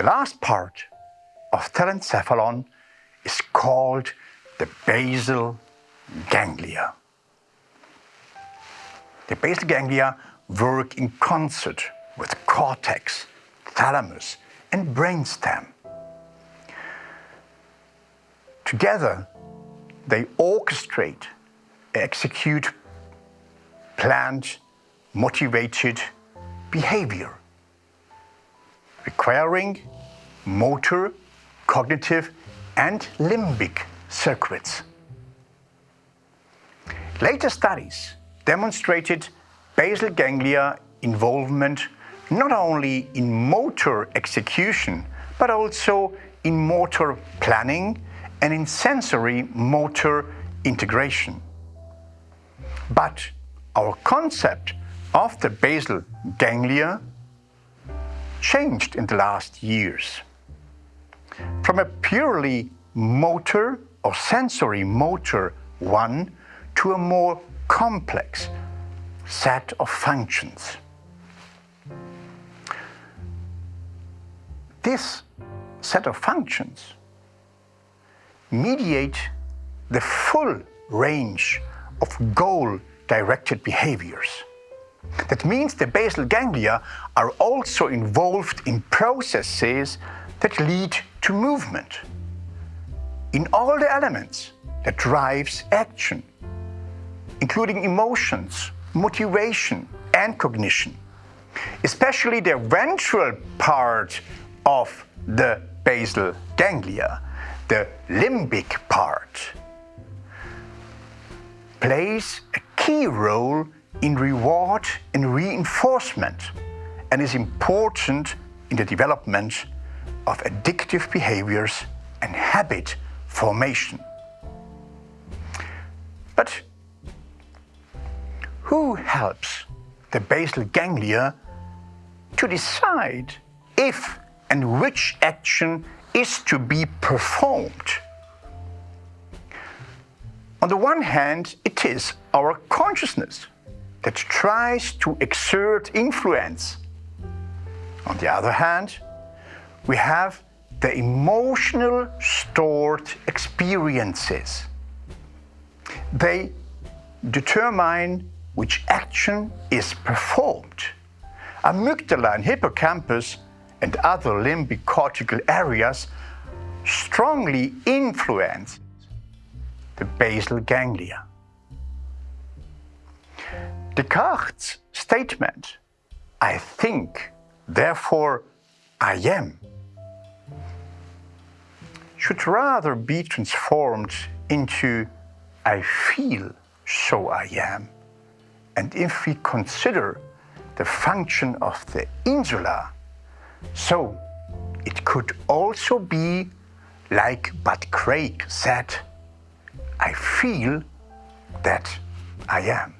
The last part of telencephalon is called the basal ganglia. The basal ganglia work in concert with cortex, thalamus and brainstem. Together, they orchestrate, execute planned, motivated behavior, requiring motor, cognitive and limbic circuits. Later studies demonstrated basal ganglia involvement not only in motor execution, but also in motor planning and in sensory motor integration. But our concept of the basal ganglia changed in the last years. From a purely motor or sensory motor one to a more complex set of functions. This set of functions mediate the full range of goal-directed behaviors. That means the basal ganglia are also involved in processes that lead to movement. In all the elements that drives action, including emotions, motivation and cognition. Especially the ventral part of the basal ganglia, the limbic part, plays a key role in reward and reinforcement and is important in the development of addictive behaviors and habit formation. But who helps the basal ganglia to decide if and which action is to be performed? On the one hand, it is our consciousness that tries to exert influence. On the other hand, we have the emotional stored experiences. They determine which action is performed. Amygdala and hippocampus and other limbic cortical areas strongly influence the basal ganglia. Descartes' statement, I think, therefore I am, should rather be transformed into I feel, so I am. And if we consider the function of the insula, so it could also be like Bud Craig said, I feel that I am.